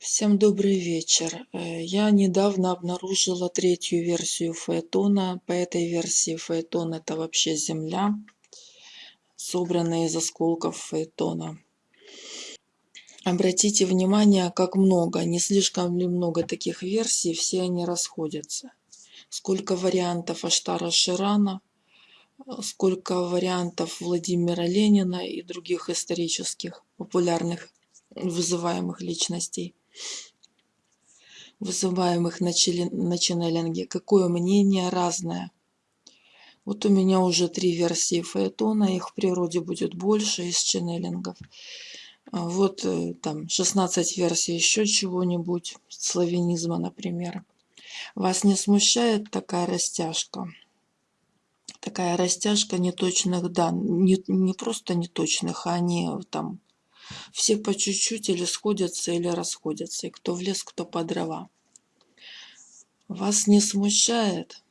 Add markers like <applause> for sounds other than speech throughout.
Всем добрый вечер. Э, Я недавно обнаружила третью версию фаэтона. По этой версии фаэтон это вообще Земля, собранная из осколков фаэтона. Обратите внимание, как много, не слишком ли много таких версий, все они расходятся. Сколько вариантов Аштара Ширана, сколько вариантов Владимира Ленина и других исторических популярных вызываемых личностей вызываемых на, челен- на ченнелинге. Какое мнение разное. Вот у меня уже три версии фаэтона, их в природе будет больше из ченнелингов. Вот э, там 16 версий еще чего-нибудь, славянизма, например. Вас не смущает такая растяжка? Такая растяжка неточных данных, не, не просто неточных, а они там все по чуть-чуть или сходятся, или расходятся. И кто в лес, кто по дрова. Вас не смущает?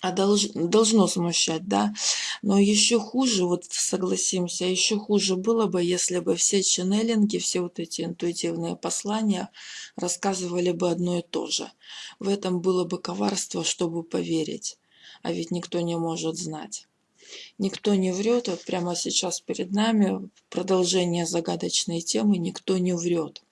А долж- должно смущать, да? Но еще хуже, вот согласимся, еще хуже было бы, если бы все ченнелинги, все вот эти интуитивные послания рассказывали бы одно и то же. В этом было бы коварство, чтобы поверить. А ведь никто не может знать. Никто не врет, вот прямо сейчас перед нами продолжение загадочной темы «Никто не врет».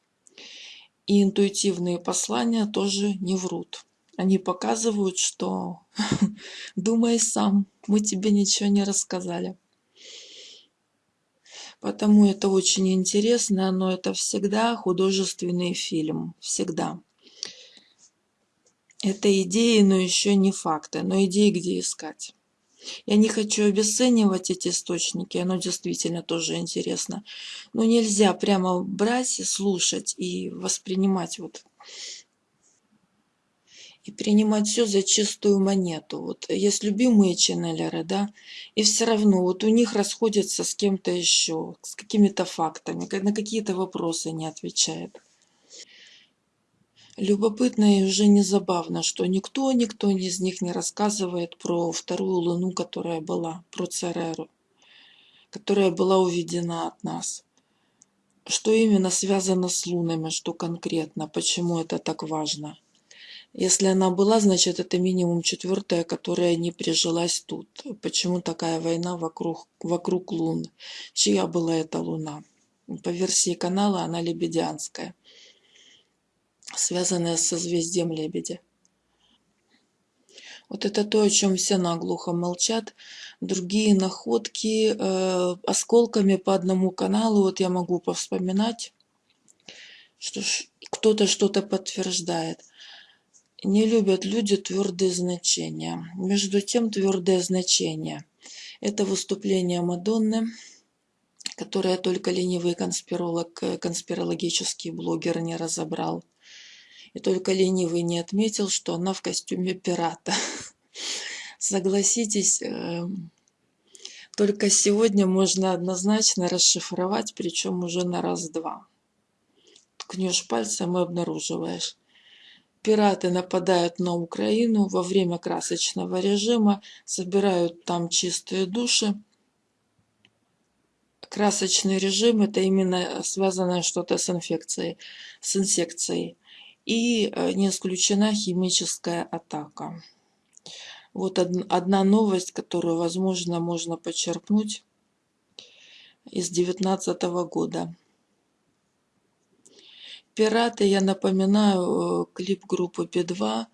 И интуитивные послания тоже не врут. Они показывают, что <laughs> думай сам, мы тебе ничего не рассказали. Потому это очень интересно, но это всегда художественный фильм. Всегда. Это идеи, но еще не факты. Но идеи где искать? Я не хочу обесценивать эти источники, оно действительно тоже интересно. Но нельзя прямо брать слушать и воспринимать вот и принимать все за чистую монету. Вот есть любимые ченнелеры, да, и все равно вот у них расходятся с кем-то еще, с какими-то фактами, на какие-то вопросы не отвечает. Любопытно и уже не забавно, что никто, никто из них не рассказывает про вторую луну, которая была, про Цереру, которая была уведена от нас. Что именно связано с лунами, что конкретно, почему это так важно. Если она была, значит это минимум четвертая, которая не прижилась тут. Почему такая война вокруг, вокруг лун? Чья была эта луна? По версии канала она лебедянская, связанная с созвездием лебедя. Вот это то, о чем все наглухо молчат. Другие находки э, осколками по одному каналу, вот я могу повспоминать, что кто-то что-то подтверждает. Не любят люди твердые значения. Между тем, твердое значение– это выступление Мадонны, которое только ленивый конспиролог, э, конспирологический блогер не разобрал. И только ленивый не отметил, что она в костюме пирата. <laughs> Согласитесь, эм, только сегодня можно однозначно расшифровать, причем уже на раз-два. Ткнешь пальцем и обнаруживаешь. Пираты нападают на Украину во время красочного режима, собирают там чистые души. Красочный режим– это именно связанное что-то с инфекцией, с инсекцией. И э, не исключена химическая атака. Вот од- одна новость, которую, возможно, можно почерпнуть из 2019 года. Пираты, я напоминаю, э, клип группы Би-2,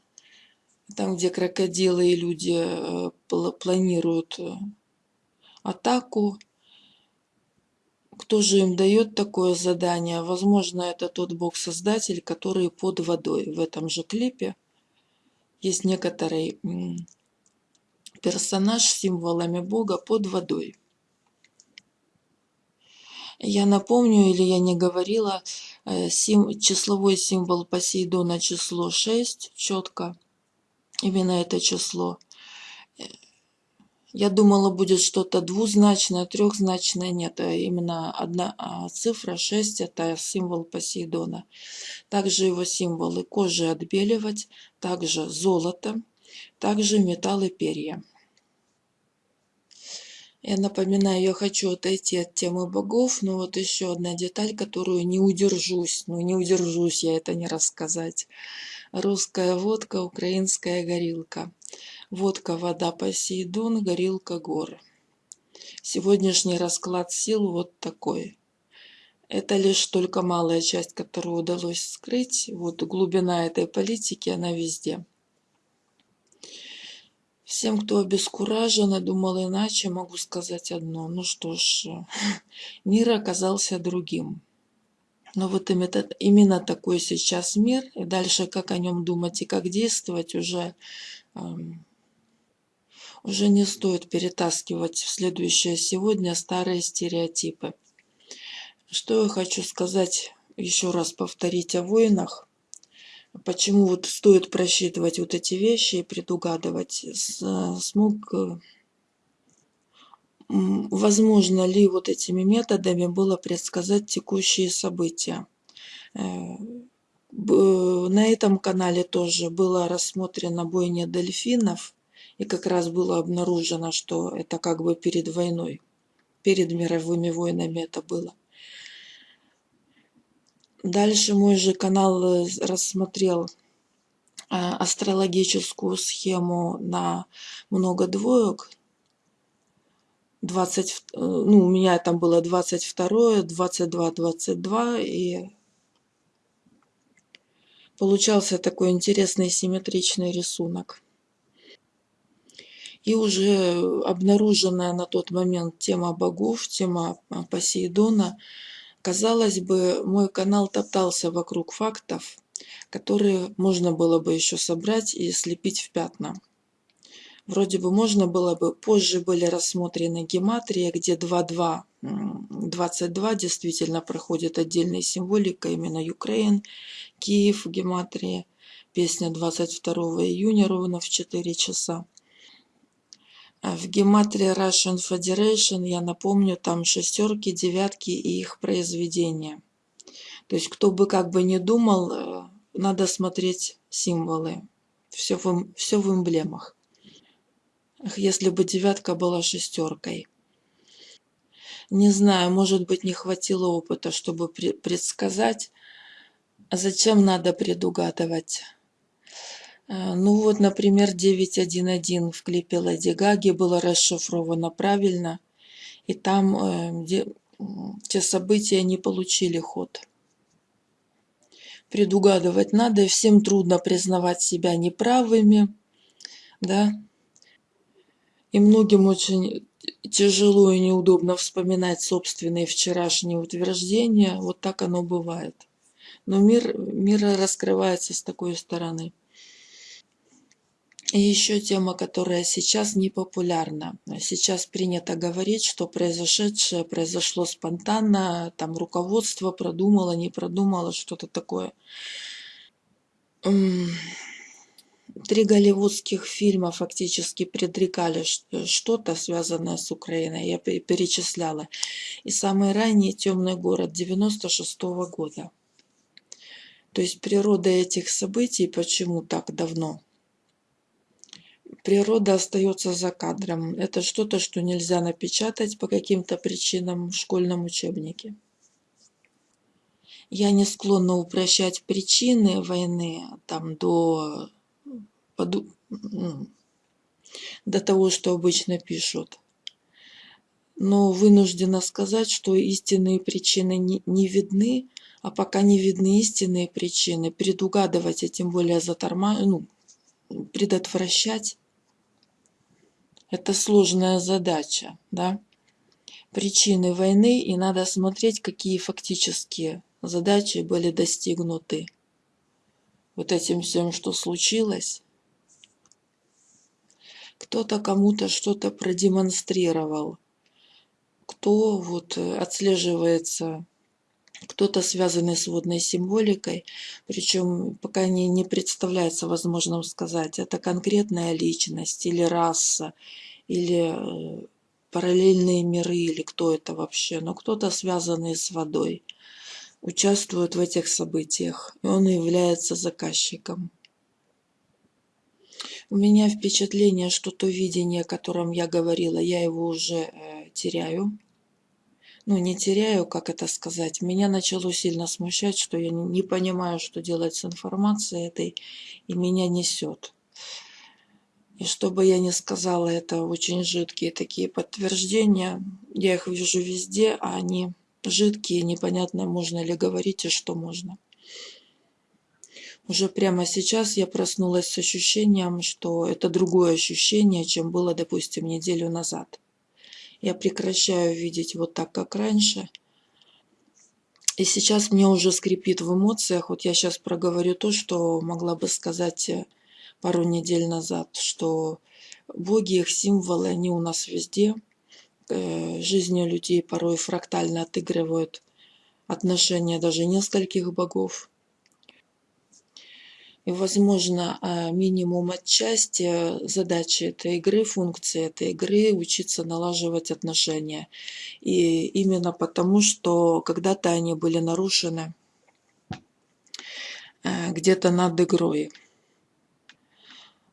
там, где крокодилы и люди э, пла- планируют атаку. Кто же им дает такое задание? Возможно, это тот бог-создатель, который под водой. В этом же клипе есть некоторый персонаж с символами бога под водой. Я напомню, или я не говорила, э, сим- числовой символ Посейдона число 6, четко, именно это число. Я думала, будет что-то двузначное, трехзначное, нет, а именно одна а, цифра 6 это символ Посейдона. Также его символы кожи отбеливать, также золото, также металл и перья. Я напоминаю, я хочу отойти от темы богов, но вот еще одна деталь, которую не удержусь, ну не удержусь я это не рассказать. Русская водка, украинская горилка. Водка, вода, Посейдон, горилка, гор. Сегодняшний расклад сил вот такой. Это лишь только малая часть, которую удалось скрыть. Вот глубина этой политики, она везде. Всем, кто обескуражен и думал иначе, могу сказать одно. Ну что ж, <laughs> мир оказался другим. Но вот именно такой сейчас мир, и дальше как о нем думать и как действовать уже, эм, уже не стоит перетаскивать в следующее сегодня старые стереотипы. Что я хочу сказать, еще раз повторить о войнах. Почему вот стоит просчитывать вот эти вещи и предугадывать? Смог, э, возможно ли вот этими методами было предсказать текущие события? Э, на этом канале тоже было рассмотрено бойня дельфинов, и как раз было обнаружено, что это как бы перед войной, перед мировыми войнами это было. Дальше мой же канал э, рассмотрел а, астрологическую схему на много двоек. 20, э, ну, у меня там было 22, 22, 22, и получался такой интересный симметричный рисунок. И уже обнаруженная на тот момент тема богов, тема Посейдона – Казалось бы, мой канал топтался вокруг фактов, которые можно было бы еще собрать и слепить в пятна. Вроде бы можно было бы, позже были рассмотрены гематрии, где 2.2, 22 действительно проходит отдельной символикой, именно Украин, Киев, гематрия, песня 22 июня ровно в 4 часа. А в гематрии Russian Federation, я напомню, там шестерки, девятки и их произведения. То есть, кто бы как бы не думал, э, надо смотреть символы. Все в, все в эмблемах. Если бы девятка была шестеркой. Не знаю, может быть, не хватило опыта, чтобы предсказать. А зачем надо предугадывать? Э, ну вот, например, 9.1.1 в клипе Леди Гаги было расшифровано правильно, и там э, где, те события не получили ход. Предугадывать надо, и всем трудно признавать себя неправыми, да. И многим очень тяжело и неудобно вспоминать собственные вчерашние утверждения. Вот так оно бывает. Но мир, мир раскрывается с такой стороны. И еще тема, которая сейчас не популярна. Сейчас принято говорить, что произошедшее произошло спонтанно, там руководство продумало, не продумало, что-то такое. Три голливудских фильма фактически предрекали что-то, связанное с Украиной. Я перечисляла. И самый ранний «Темный город» 96 -го года. То есть природа этих событий, почему так давно – природа остается за кадром. Это что-то, что нельзя напечатать по каким-то причинам в школьном учебнике. Я не склонна упрощать причины войны там, до, до того, что обычно пишут. Но вынуждена сказать, что истинные причины не, не видны, а пока не видны истинные причины, предугадывать, а тем более заторма, ну, предотвращать это сложная задача, да? Причины войны, и надо смотреть, какие фактические задачи были достигнуты. Вот этим всем, что случилось. Кто-то кому-то что-то продемонстрировал. Кто вот отслеживается кто-то связанный с водной символикой, причем пока не, не представляется возможным сказать, это конкретная личность или раса, или э, параллельные миры, или кто это вообще, но кто-то связанный с водой, участвует в этих событиях, и он является заказчиком. У меня впечатление, что то видение, о котором я говорила, я его уже э, теряю. Ну, не теряю, как это сказать. Меня начало сильно смущать, что я не понимаю, что делать с информацией этой, и меня несет. И что бы я ни сказала, это очень жидкие такие подтверждения. Я их вижу везде, а они жидкие, непонятно, можно ли говорить и что можно. Уже прямо сейчас я проснулась с ощущением, что это другое ощущение, чем было, допустим, неделю назад. Я прекращаю видеть вот так, как раньше. И сейчас мне уже скрипит в эмоциях. Вот я сейчас проговорю то, что могла бы сказать э, пару недель назад, что боги, их символы, они у нас везде. Э, жизнью людей порой фрактально отыгрывают отношения даже нескольких богов. Возможно, а, минимум отчасти задачи этой игры, функции этой игры учиться налаживать отношения. И именно потому, что когда-то они были нарушены э, где-то над игрой.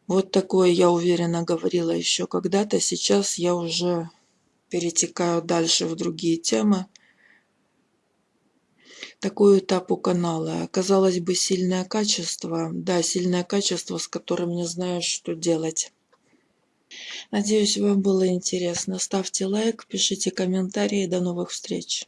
Вот такое я уверенно говорила еще когда-то. Сейчас я уже перетекаю дальше в другие темы. Такой этап у канала. Казалось бы, сильное качество. Да, сильное качество, с которым не знаешь, что делать. Надеюсь, вам было интересно. Ставьте лайк, пишите комментарии. До новых встреч.